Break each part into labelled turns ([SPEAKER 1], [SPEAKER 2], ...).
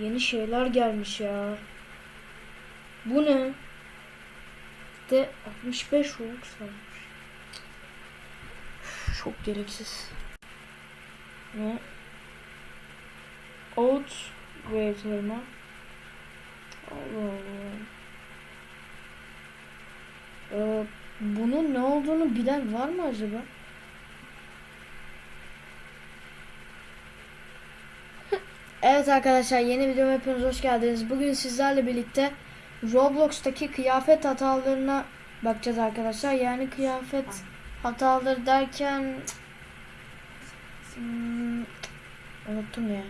[SPEAKER 1] Yeni şeyler gelmiş ya. Bu ne? De 65 Robux varmış. Çok gereksiz. Ne? Oat ve elma. Allah Allah. Ee, bunun ne olduğunu bilen var mı acaba? Evet arkadaşlar yeni videoma hepiniz hoş geldiniz. Bugün sizlerle birlikte Roblox'taki kıyafet hatalarına bakacağız arkadaşlar. Yani kıyafet hataları derken hmm, unuttum ya.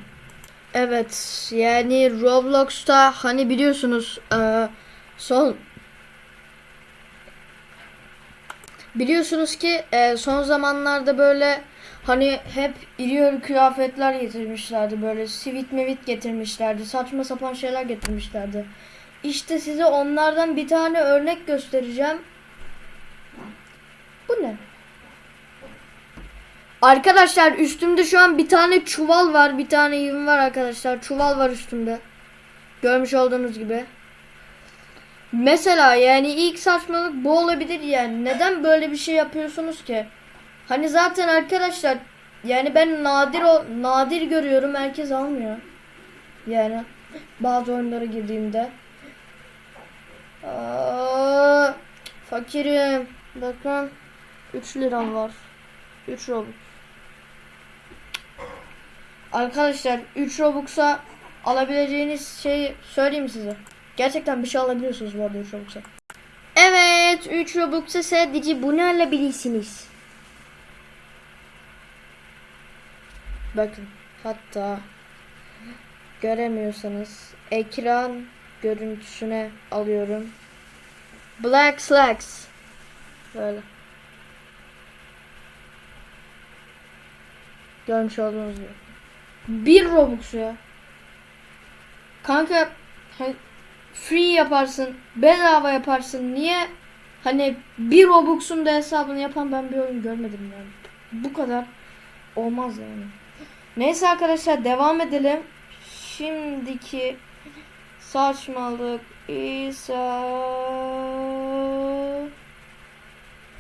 [SPEAKER 1] Evet yani Roblox'ta hani biliyorsunuz e, son biliyorsunuz ki e, son zamanlarda böyle hani hep iri yarı kıyafetler getirmişlerdi böyle sivit mevit getirmişlerdi saçma sapan şeyler getirmişlerdi. İşte size onlardan bir tane örnek göstereceğim. Bu ne? Arkadaşlar üstümde şu an bir tane çuval var. Bir tane yığın var arkadaşlar. Çuval var üstümde. Görmüş olduğunuz gibi. Mesela yani ilk saçmalık bu olabilir yani. Neden böyle bir şey yapıyorsunuz ki? Hani zaten arkadaşlar yani ben nadir o nadir görüyorum. Herkes almıyor. Yani bazı oyunlara girdiğimde. Aa, fakirim. Bakın 3 liram var. 3 Robux. Arkadaşlar 3 Robux'a alabileceğiniz şeyi söyleyeyim size. Gerçekten bir şey alabiliyorsunuz bu arada 3 Robux'a. Evet 3 Robux'a sadece bunu alabilirsiniz. Bakın hatta göremiyorsanız ekran görüntüsüne alıyorum. Black Slacks. Böyle. Görmüş olduğunuz gibi. Bir Robux ya. Kanka hani free yaparsın, bedava yaparsın. Niye hani bir Robux'un da hesabını yapan ben bir oyun görmedim yani. Bu kadar olmaz yani. Neyse arkadaşlar devam edelim. Şimdiki saçmalık ise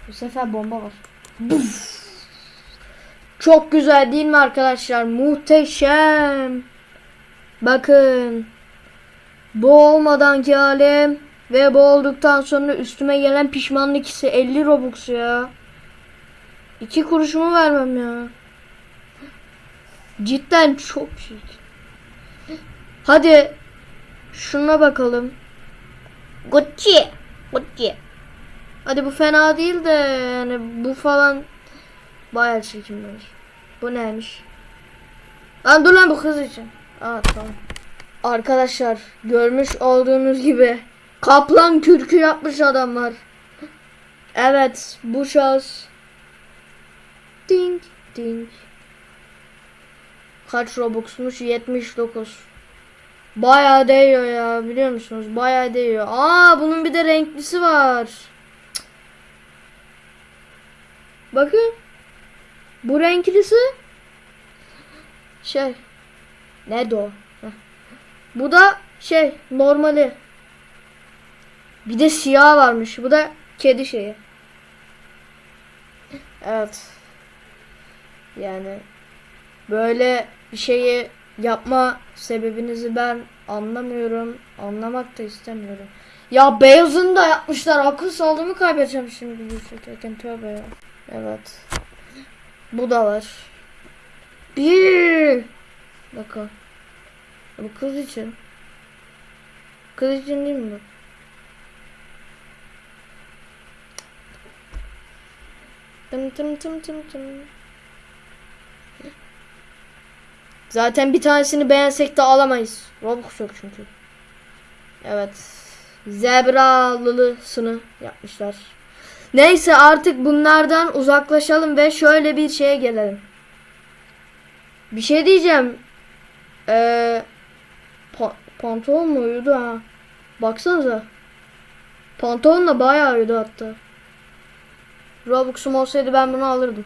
[SPEAKER 1] bu sefer bomba var. Çok güzel değil mi arkadaşlar? Muhteşem. Bakın. Bu olmadanki halim ve bu olduktan sonra üstüme gelen pişmanlık hissi 50 Robux ya. İki kuruşumu vermem ya. Cidden çok çirkin. Hadi şuna bakalım. Gucci. Gucci. Hadi bu fena değil de yani bu falan bayağı çirkinmiş. Bu neymiş? Lan dur lan bu kız için. Aa tamam. Arkadaşlar görmüş olduğunuz gibi kaplan kürkü yapmış adamlar. Evet bu şahıs. Ding ding. Kaç Robux'muş? 79. Bayağı değiyor ya biliyor musunuz? Bayağı değiyor. Aa bunun bir de renklisi var. Bakın. Bu renklisi şey nerede o? Bu da şey normali. Bir de siyah varmış. Bu da kedi şeyi. Evet. Yani böyle bir şeyi yapma sebebinizi ben anlamıyorum. Anlamak da istemiyorum. Ya beyazını da yapmışlar. Akıl sağlığımı kaybedeceğim şimdi çekerken. Tövbe ya. Evet. Bu da var. Bir. Bakın. Bu kız için. Kız için değil mi bu? Tım tım tım tım tım. Zaten bir tanesini beğensek de alamayız. Robux yok çünkü. Evet. Zebralılısını yapmışlar. Neyse artık bunlardan uzaklaşalım ve şöyle bir şeye gelelim. Bir şey diyeceğim. Ee, pa- pantolon mu uyudu ha? Baksanıza. Pantolon da bayağı uyudu hatta. Robux'um olsaydı ben bunu alırdım.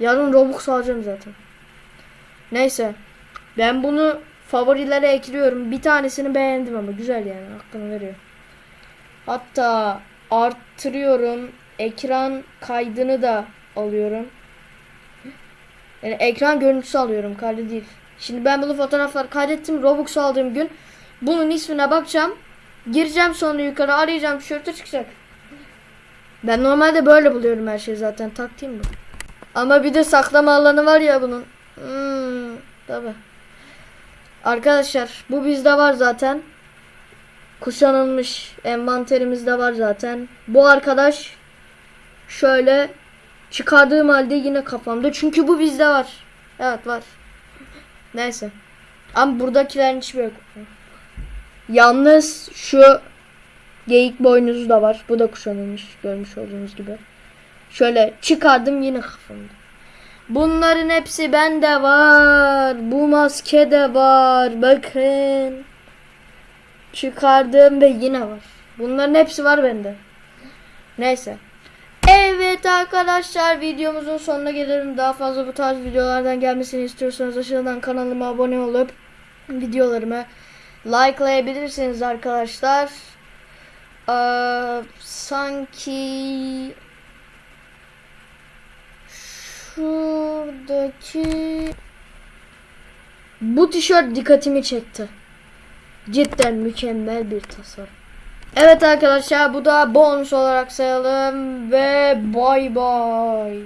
[SPEAKER 1] Yarın Robux alacağım zaten. Neyse. Ben bunu favorilere ekliyorum. Bir tanesini beğendim ama güzel yani hakkını veriyor. Hatta arttırıyorum. Ekran kaydını da alıyorum. Yani ekran görüntüsü alıyorum kaydı değil. Şimdi ben bunu fotoğraflar kaydettim. Robux aldığım gün bunun ismine bakacağım. Gireceğim sonra yukarı arayacağım tişörtü çıkacak. Ben normalde böyle buluyorum her şeyi zaten taktiğim bu. Ama bir de saklama alanı var ya bunun. Hmm, tabi. Arkadaşlar bu bizde var zaten. Kuşanılmış envanterimizde var zaten. Bu arkadaş şöyle çıkardığım halde yine kafamda. Çünkü bu bizde var. Evet var. Neyse. Ama buradakilerin hiçbir yok. Yalnız şu geyik boynuzu da var. Bu da kuşanılmış görmüş olduğunuz gibi. Şöyle çıkardım yine kafamda. Bunların hepsi bende var. Bu maske de var. Bakın. Çıkardım ve yine var. Bunların hepsi var bende. Neyse. Evet arkadaşlar videomuzun sonuna gelelim. Daha fazla bu tarz videolardan gelmesini istiyorsanız aşağıdan kanalıma abone olup videolarımı likelayabilirsiniz arkadaşlar. Ee, sanki şuradaki bu tişört dikkatimi çekti. Cidden mükemmel bir tasarım. Evet arkadaşlar bu da bonus olarak sayalım ve bay bay.